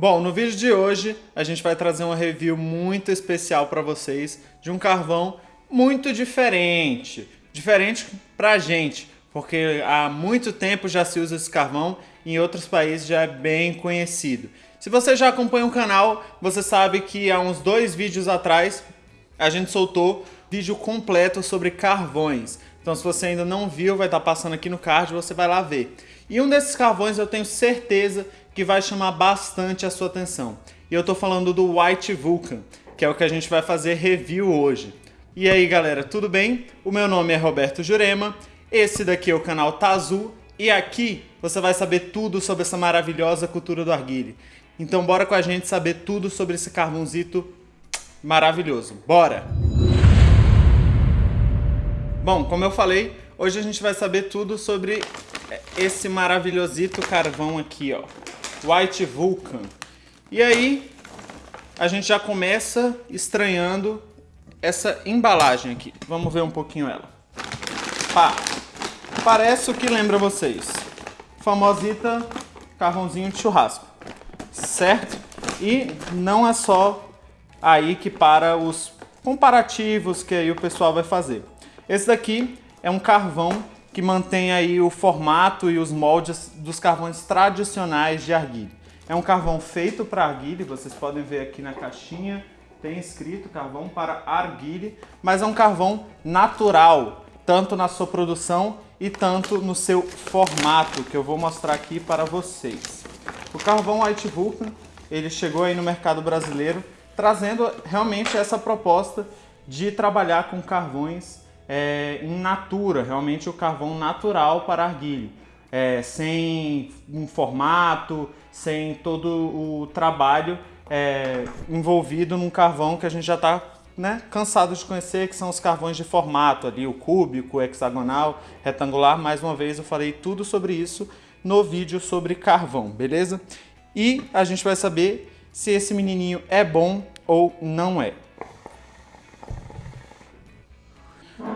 Bom, no vídeo de hoje a gente vai trazer uma review muito especial para vocês de um carvão muito diferente. Diferente pra gente, porque há muito tempo já se usa esse carvão e em outros países já é bem conhecido. Se você já acompanha o canal, você sabe que há uns dois vídeos atrás a gente soltou vídeo completo sobre carvões. Então se você ainda não viu, vai estar passando aqui no card, você vai lá ver. E um desses carvões eu tenho certeza que vai chamar bastante a sua atenção. E eu tô falando do White Vulcan, que é o que a gente vai fazer review hoje. E aí galera, tudo bem? O meu nome é Roberto Jurema, esse daqui é o canal Tazul e aqui você vai saber tudo sobre essa maravilhosa cultura do arguile. Então bora com a gente saber tudo sobre esse carvãozito maravilhoso. Bora! Bom, como eu falei, hoje a gente vai saber tudo sobre esse maravilhosito carvão aqui, ó. White Vulcan. E aí, a gente já começa estranhando essa embalagem aqui. Vamos ver um pouquinho ela. Pá, parece o que lembra vocês. Famosita carvãozinho de churrasco, certo? E não é só aí que para os comparativos que aí o pessoal vai fazer. Esse daqui é um carvão que mantém aí o formato e os moldes dos carvões tradicionais de arguile. É um carvão feito para arguile, vocês podem ver aqui na caixinha, tem escrito carvão para arguile, mas é um carvão natural, tanto na sua produção e tanto no seu formato, que eu vou mostrar aqui para vocês. O carvão White Vulcan, ele chegou aí no mercado brasileiro, trazendo realmente essa proposta de trabalhar com carvões é, in natura, realmente o carvão natural para arguile, é, sem um formato, sem todo o trabalho é, envolvido num carvão que a gente já está né, cansado de conhecer, que são os carvões de formato ali, o cúbico, o hexagonal, retangular. Mais uma vez eu falei tudo sobre isso no vídeo sobre carvão, beleza? E a gente vai saber se esse menininho é bom ou não é.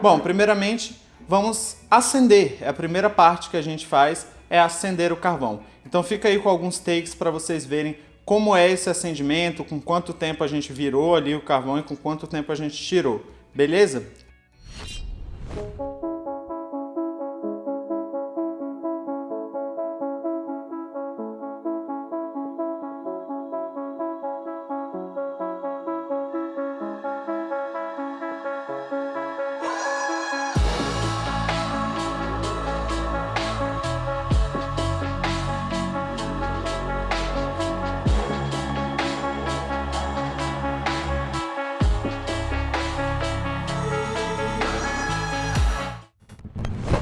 Bom, primeiramente, vamos acender. É a primeira parte que a gente faz é acender o carvão. Então fica aí com alguns takes para vocês verem como é esse acendimento, com quanto tempo a gente virou ali o carvão e com quanto tempo a gente tirou. Beleza?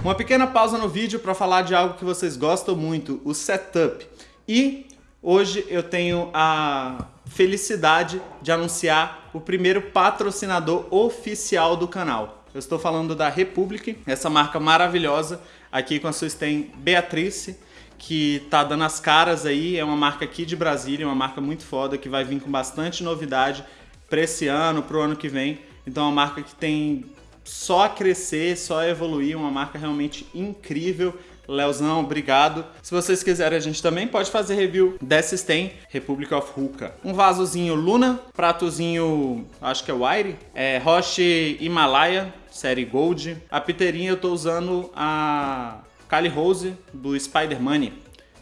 Uma pequena pausa no vídeo para falar de algo que vocês gostam muito, o setup. E hoje eu tenho a felicidade de anunciar o primeiro patrocinador oficial do canal. Eu estou falando da Republic, essa marca maravilhosa, aqui com a sua stem Beatrice, que tá dando as caras aí, é uma marca aqui de Brasília, uma marca muito foda, que vai vir com bastante novidade para esse ano, para o ano que vem. Então é uma marca que tem só crescer, só evoluir, uma marca realmente incrível. Leozão, obrigado. Se vocês quiserem, a gente também pode fazer review dessa Stem, Republic of Hookah. Um vasozinho Luna, pratozinho, acho que é Wire, é Roche Himalaya, série Gold. A piteirinha eu tô usando a Kali Rose do Spider Money,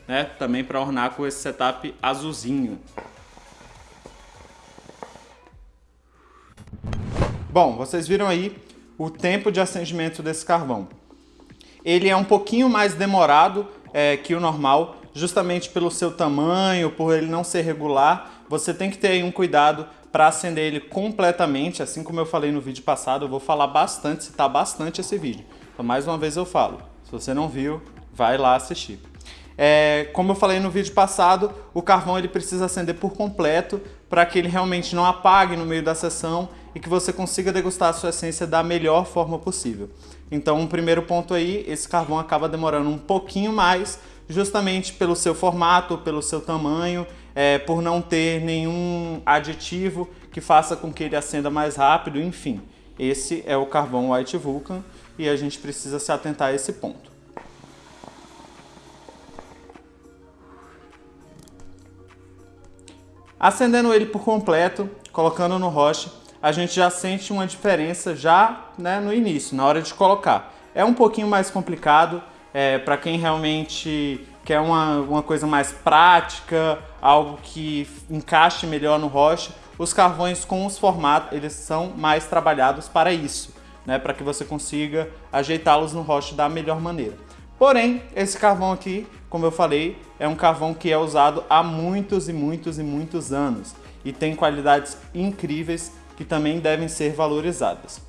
né? Também para ornar com esse setup azulzinho. Bom, vocês viram aí o tempo de acendimento desse carvão. Ele é um pouquinho mais demorado é, que o normal, justamente pelo seu tamanho, por ele não ser regular. Você tem que ter um cuidado para acender ele completamente, assim como eu falei no vídeo passado, eu vou falar bastante, citar bastante esse vídeo. Então mais uma vez eu falo, se você não viu, vai lá assistir. É, como eu falei no vídeo passado, o carvão ele precisa acender por completo para que ele realmente não apague no meio da sessão e que você consiga degustar a sua essência da melhor forma possível. Então, um primeiro ponto aí, esse carvão acaba demorando um pouquinho mais, justamente pelo seu formato, pelo seu tamanho, é, por não ter nenhum aditivo que faça com que ele acenda mais rápido, enfim. Esse é o carvão White Vulcan e a gente precisa se atentar a esse ponto. Acendendo ele por completo, colocando no roche, a gente já sente uma diferença já né, no início, na hora de colocar. É um pouquinho mais complicado é, para quem realmente quer uma, uma coisa mais prática, algo que encaixe melhor no roche. Os carvões com os formatos, eles são mais trabalhados para isso, né, para que você consiga ajeitá-los no roche da melhor maneira. Porém, esse carvão aqui, como eu falei, é um carvão que é usado há muitos e muitos e muitos anos e tem qualidades incríveis que também devem ser valorizadas.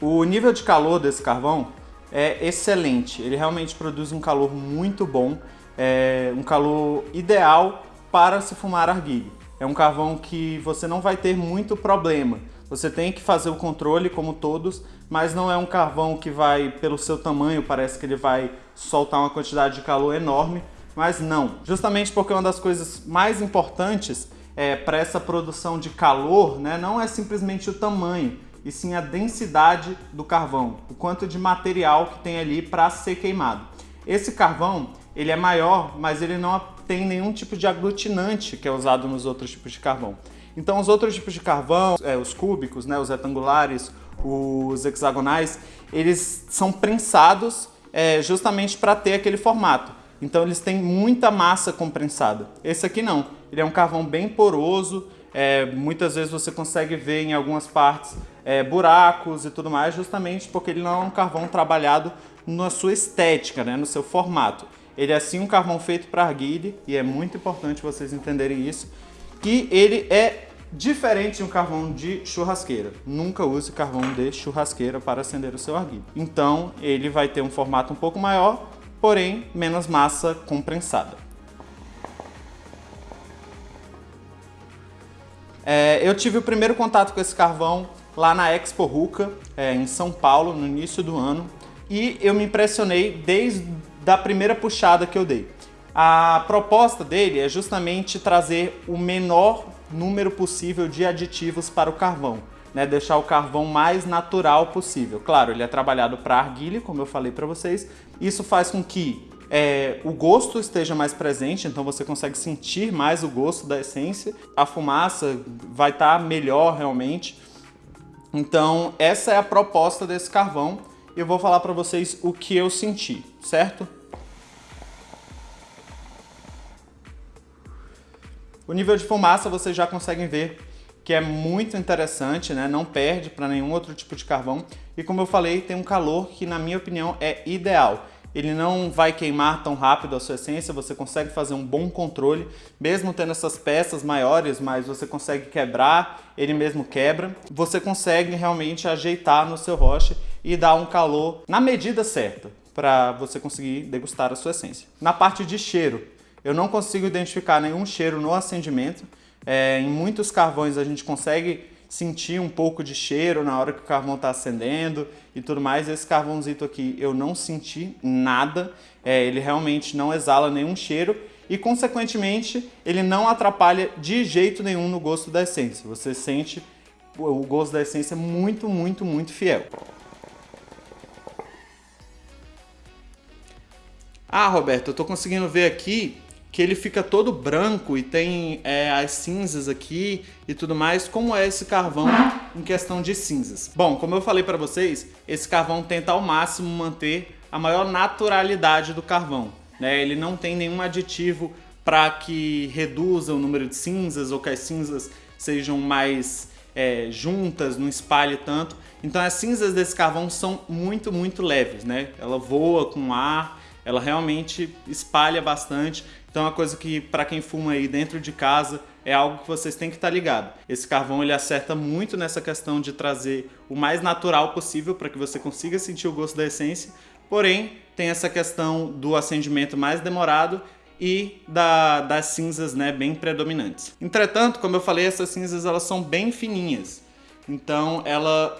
O nível de calor desse carvão é excelente, ele realmente produz um calor muito bom, é um calor ideal para se fumar arguilha. É um carvão que você não vai ter muito problema, você tem que fazer o controle como todos, mas não é um carvão que vai, pelo seu tamanho, parece que ele vai soltar uma quantidade de calor enorme, mas não. Justamente porque uma das coisas mais importantes é, para essa produção de calor né, não é simplesmente o tamanho, e sim a densidade do carvão, o quanto de material que tem ali para ser queimado. Esse carvão ele é maior, mas ele não tem nenhum tipo de aglutinante que é usado nos outros tipos de carvão. Então os outros tipos de carvão, é, os cúbicos, né, os retangulares, os hexagonais, eles são prensados é, justamente para ter aquele formato. Então eles têm muita massa comprensada. Esse aqui não, ele é um carvão bem poroso, é, muitas vezes você consegue ver em algumas partes é, buracos e tudo mais, justamente porque ele não é um carvão trabalhado na sua estética, né, no seu formato. Ele é sim um carvão feito para arguile e é muito importante vocês entenderem isso que ele é diferente de um carvão de churrasqueira. Nunca use carvão de churrasqueira para acender o seu arguilho. Então ele vai ter um formato um pouco maior, porém menos massa comprensada. É, eu tive o primeiro contato com esse carvão lá na Expo Ruca, é, em São Paulo, no início do ano, e eu me impressionei desde a primeira puxada que eu dei. A proposta dele é justamente trazer o menor número possível de aditivos para o carvão, né? deixar o carvão mais natural possível. Claro, ele é trabalhado para argilha, como eu falei para vocês, isso faz com que é, o gosto esteja mais presente, então você consegue sentir mais o gosto da essência, a fumaça vai estar tá melhor realmente. Então essa é a proposta desse carvão eu vou falar para vocês o que eu senti, certo? O nível de fumaça vocês já conseguem ver que é muito interessante, né? não perde para nenhum outro tipo de carvão. E como eu falei, tem um calor que na minha opinião é ideal. Ele não vai queimar tão rápido a sua essência, você consegue fazer um bom controle, mesmo tendo essas peças maiores, mas você consegue quebrar, ele mesmo quebra. Você consegue realmente ajeitar no seu roche e dar um calor na medida certa para você conseguir degustar a sua essência. Na parte de cheiro, eu não consigo identificar nenhum cheiro no acendimento. É, em muitos carvões a gente consegue sentir um pouco de cheiro na hora que o carvão está acendendo e tudo mais. Esse carvãozito aqui eu não senti nada, é, ele realmente não exala nenhum cheiro e, consequentemente, ele não atrapalha de jeito nenhum no gosto da essência. Você sente o gosto da essência muito, muito, muito fiel. Ah, Roberto, eu tô conseguindo ver aqui que ele fica todo branco e tem é, as cinzas aqui e tudo mais. Como é esse carvão em questão de cinzas? Bom, como eu falei para vocês, esse carvão tenta ao máximo manter a maior naturalidade do carvão. Né? Ele não tem nenhum aditivo para que reduza o número de cinzas ou que as cinzas sejam mais é, juntas, não espalhe tanto. Então as cinzas desse carvão são muito, muito leves, né? Ela voa com ar, ela realmente espalha bastante então é uma coisa que para quem fuma aí dentro de casa é algo que vocês têm que estar tá ligado. Esse carvão ele acerta muito nessa questão de trazer o mais natural possível para que você consiga sentir o gosto da essência, porém tem essa questão do acendimento mais demorado e da, das cinzas né, bem predominantes. Entretanto, como eu falei, essas cinzas elas são bem fininhas, então ela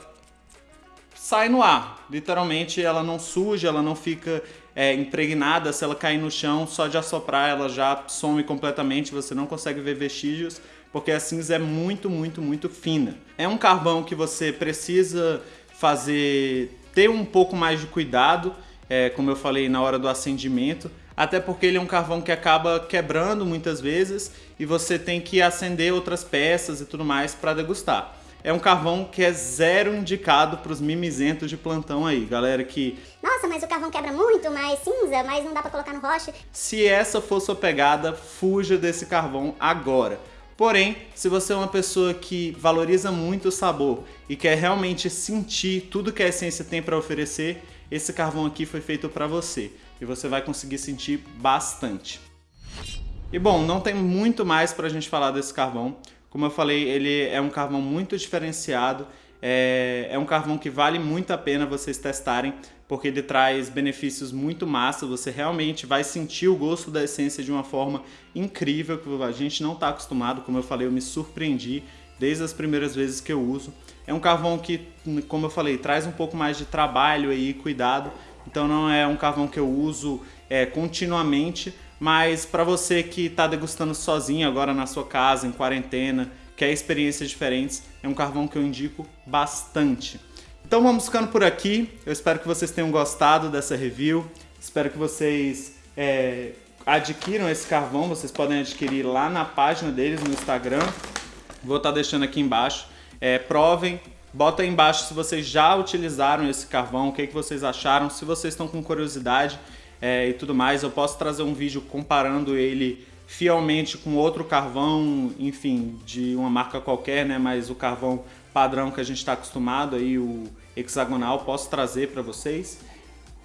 sai no ar. Literalmente ela não suja, ela não fica é, impregnada, se ela cair no chão, só de assoprar ela já some completamente, você não consegue ver vestígios, porque a cinza é muito, muito, muito fina. É um carvão que você precisa fazer, ter um pouco mais de cuidado, é, como eu falei na hora do acendimento, até porque ele é um carvão que acaba quebrando muitas vezes e você tem que acender outras peças e tudo mais para degustar. É um carvão que é zero indicado para os mimizentos de plantão aí, galera que... Nossa, mas o carvão quebra muito, mas cinza, mas não dá para colocar no rocha. Se essa for sua pegada, fuja desse carvão agora. Porém, se você é uma pessoa que valoriza muito o sabor e quer realmente sentir tudo que a essência tem para oferecer, esse carvão aqui foi feito para você e você vai conseguir sentir bastante. E bom, não tem muito mais para a gente falar desse carvão. Como eu falei, ele é um carvão muito diferenciado, é, é, um carvão que vale muito a pena vocês testarem, porque ele traz benefícios muito massa, você realmente vai sentir o gosto da essência de uma forma incrível, que a gente não está acostumado, como eu falei, eu me surpreendi desde as primeiras vezes que eu uso. É um carvão que, como eu falei, traz um pouco mais de trabalho e cuidado, então não é um carvão que eu uso é, continuamente, mas para você que está degustando sozinho agora na sua casa, em quarentena, quer experiências diferentes, é um carvão que eu indico bastante. Então vamos ficando por aqui, eu espero que vocês tenham gostado dessa review, espero que vocês é, adquiram esse carvão, vocês podem adquirir lá na página deles no Instagram, vou estar tá deixando aqui embaixo, é, provem, bota aí embaixo se vocês já utilizaram esse carvão, o que, que vocês acharam, se vocês estão com curiosidade é, e tudo mais, eu posso trazer um vídeo comparando ele fielmente com outro carvão, enfim, de uma marca qualquer, né? Mas o carvão padrão que a gente está acostumado aí, o hexagonal, posso trazer para vocês.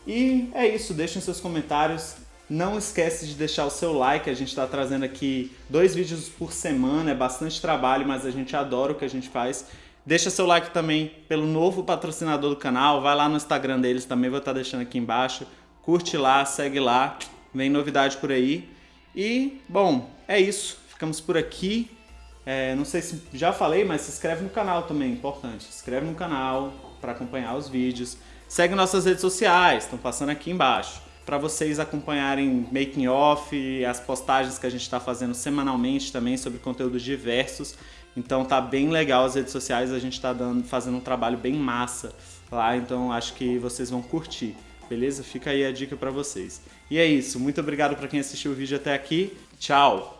E é isso, deixem seus comentários. Não esquece de deixar o seu like, a gente está trazendo aqui dois vídeos por semana, é bastante trabalho, mas a gente adora o que a gente faz. Deixa seu like também pelo novo patrocinador do canal, vai lá no Instagram deles também, vou estar deixando aqui embaixo. Curte lá, segue lá, vem novidade por aí. E, bom, é isso. Ficamos por aqui. É, não sei se já falei, mas se inscreve no canal também, importante. Se inscreve no canal para acompanhar os vídeos. Segue nossas redes sociais, estão passando aqui embaixo. Para vocês acompanharem making off, as postagens que a gente está fazendo semanalmente também sobre conteúdos diversos. Então tá bem legal as redes sociais, a gente está fazendo um trabalho bem massa lá, então acho que vocês vão curtir. Beleza? Fica aí a dica para vocês. E é isso. Muito obrigado para quem assistiu o vídeo até aqui. Tchau!